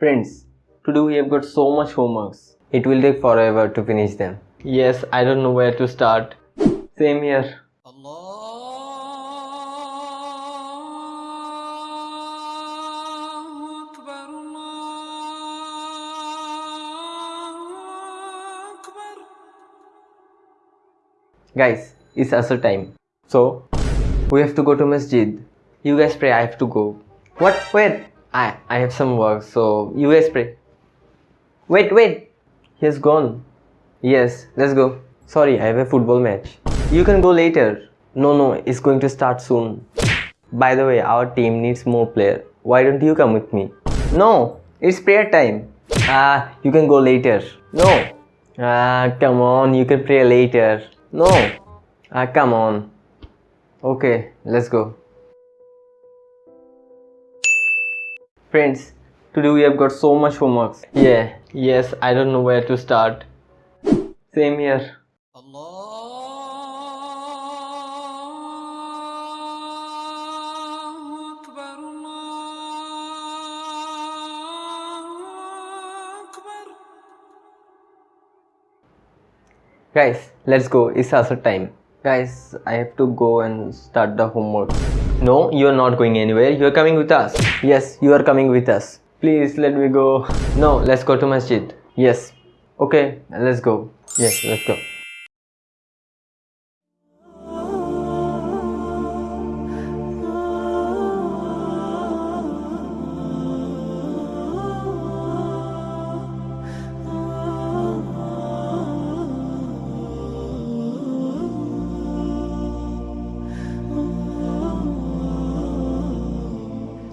Friends, today we have got so much homeworks. It will take forever to finish them. Yes, I don't know where to start. Same here. Guys, it's Asr time. So, we have to go to Masjid. You guys pray, I have to go. What? Where? I, I have some work, so you guys pray. Wait, wait! He has gone. Yes, let's go. Sorry, I have a football match. You can go later. No, no, it's going to start soon. By the way, our team needs more player. Why don't you come with me? No, it's prayer time. Ah, you can go later. No. Ah, come on, you can pray later. No. Ah, come on. Okay, let's go. Friends, today we have got so much homeworks. Yeah, yes, I don't know where to start. Same here. Guys, let's go, it's Asr time. Guys, I have to go and start the homework. No, you are not going anywhere. You are coming with us. Yes, you are coming with us. Please let me go. No, let's go to masjid. Yes. Okay, let's go. Yes, let's go.